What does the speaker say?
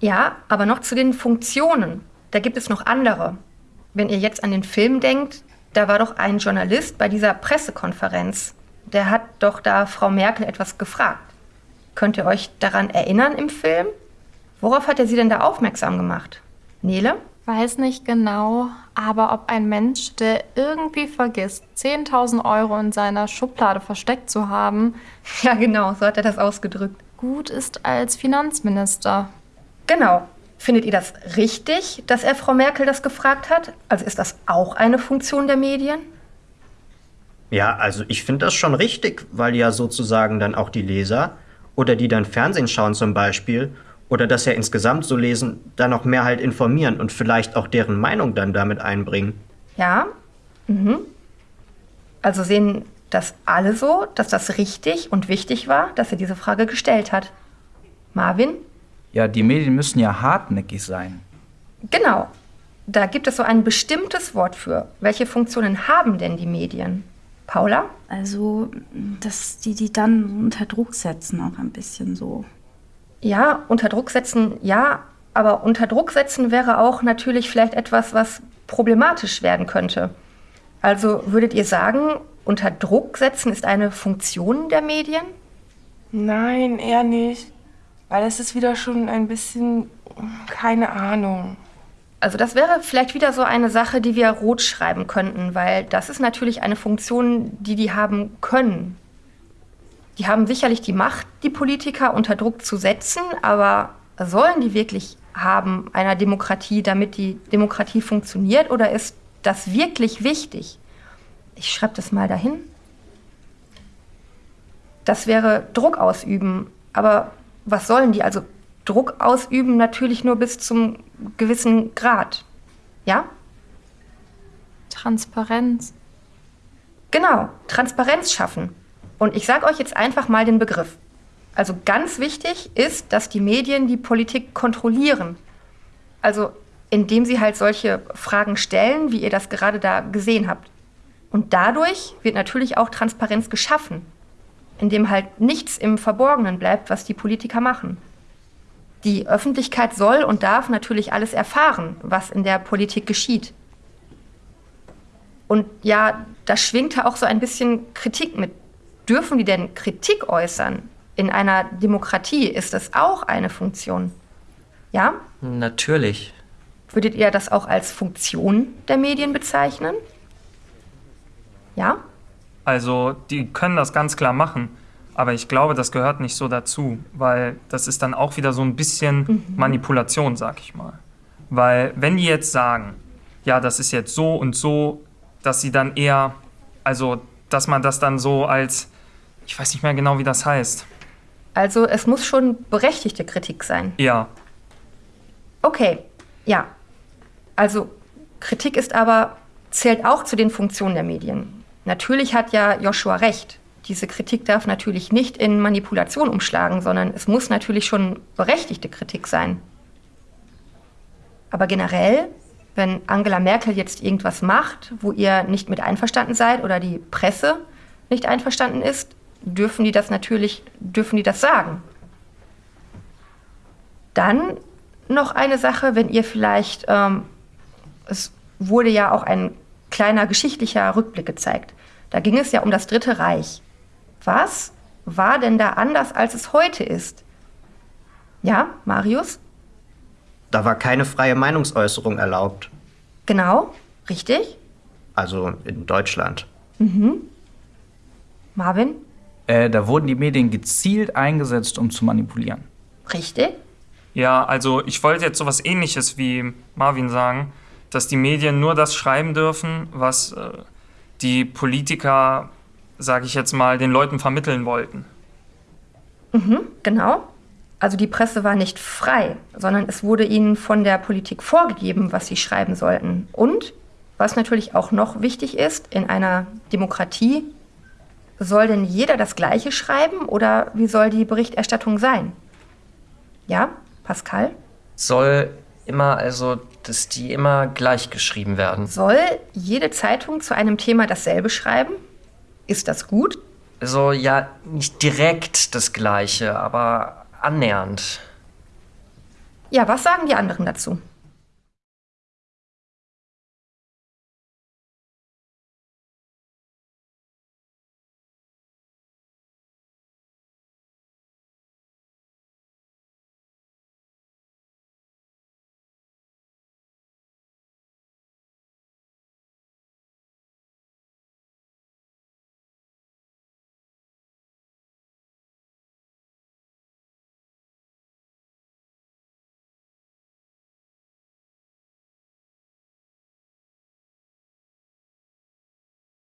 Ja, aber noch zu den Funktionen. Da gibt es noch andere. Wenn ihr jetzt an den Film denkt, da war doch ein Journalist bei dieser Pressekonferenz. Der hat doch da Frau Merkel etwas gefragt. Könnt ihr euch daran erinnern im Film? Worauf hat er sie denn da aufmerksam gemacht? Nele? Weiß nicht genau, aber ob ein Mensch, der irgendwie vergisst, 10.000 Euro in seiner Schublade versteckt zu haben, Ja, genau, so hat er das ausgedrückt. gut ist als Finanzminister. Genau. Findet ihr das richtig, dass er Frau Merkel das gefragt hat? Also ist das auch eine Funktion der Medien? Ja, also ich finde das schon richtig, weil ja sozusagen dann auch die Leser oder die dann Fernsehen schauen zum Beispiel oder das ja insgesamt so lesen, dann noch mehr halt informieren und vielleicht auch deren Meinung dann damit einbringen. Ja. Mhm. Also sehen das alle so, dass das richtig und wichtig war, dass er diese Frage gestellt hat. Marvin? Ja, die Medien müssen ja hartnäckig sein. Genau. Da gibt es so ein bestimmtes Wort für. Welche Funktionen haben denn die Medien? Paula? Also, dass die die dann unter Druck setzen, auch ein bisschen so. Ja, unter Druck setzen, ja, aber unter Druck setzen wäre auch natürlich vielleicht etwas, was problematisch werden könnte. Also würdet ihr sagen, unter Druck setzen ist eine Funktion der Medien? Nein, eher nicht. Weil es ist wieder schon ein bisschen, keine Ahnung. Also das wäre vielleicht wieder so eine Sache, die wir rot schreiben könnten, weil das ist natürlich eine Funktion, die die haben können. Die haben sicherlich die Macht, die Politiker unter Druck zu setzen, aber sollen die wirklich haben einer Demokratie, damit die Demokratie funktioniert oder ist das wirklich wichtig? Ich schreibe das mal dahin. Das wäre Druck ausüben, aber was sollen die? Also Druck ausüben natürlich nur bis zum gewissen Grad. Ja? Transparenz. Genau, Transparenz schaffen. Und ich sage euch jetzt einfach mal den Begriff. Also ganz wichtig ist, dass die Medien die Politik kontrollieren. Also indem sie halt solche Fragen stellen, wie ihr das gerade da gesehen habt. Und dadurch wird natürlich auch Transparenz geschaffen, indem halt nichts im Verborgenen bleibt, was die Politiker machen. Die Öffentlichkeit soll und darf natürlich alles erfahren, was in der Politik geschieht. Und ja, da schwingt auch so ein bisschen Kritik mit. Dürfen die denn Kritik äußern? In einer Demokratie ist das auch eine Funktion. Ja? Natürlich. Würdet ihr das auch als Funktion der Medien bezeichnen? Ja? Also, die können das ganz klar machen. Aber ich glaube, das gehört nicht so dazu, weil das ist dann auch wieder so ein bisschen Manipulation, sag ich mal. Weil, wenn die jetzt sagen, ja, das ist jetzt so und so, dass sie dann eher, also, dass man das dann so als, ich weiß nicht mehr genau, wie das heißt. Also es muss schon berechtigte Kritik sein. Ja, Okay, ja. Also Kritik ist aber, zählt auch zu den Funktionen der Medien. Natürlich hat ja Joshua recht. Diese Kritik darf natürlich nicht in Manipulation umschlagen, sondern es muss natürlich schon berechtigte Kritik sein. Aber generell, wenn Angela Merkel jetzt irgendwas macht, wo ihr nicht mit einverstanden seid oder die Presse nicht einverstanden ist, dürfen die das natürlich, dürfen die das sagen. Dann noch eine Sache, wenn ihr vielleicht, ähm, es wurde ja auch ein kleiner geschichtlicher Rückblick gezeigt. Da ging es ja um das Dritte Reich. Was war denn da anders, als es heute ist? Ja, Marius? Da war keine freie Meinungsäußerung erlaubt. Genau, richtig. Also in Deutschland. Marvin? Äh, da wurden die Medien gezielt eingesetzt, um zu manipulieren. Richtig. ja, also ich wollte jetzt sowas ähnliches wie Marvin sagen, dass die Medien nur das schreiben dürfen, was äh, die Politiker, sage ich jetzt mal, den Leuten vermitteln wollten. Genau. Also die Presse war nicht frei, sondern es wurde ihnen von der Politik vorgegeben, was sie schreiben sollten. Und, was natürlich auch noch wichtig ist, in einer Demokratie, soll denn jeder das Gleiche schreiben oder wie soll die Berichterstattung sein? Ja, Pascal? Soll immer, also, dass die immer gleich geschrieben werden. Soll jede Zeitung zu einem Thema dasselbe schreiben? Ist das gut? Also, ja, nicht direkt das Gleiche, aber annähernd. Ja, was sagen die anderen dazu?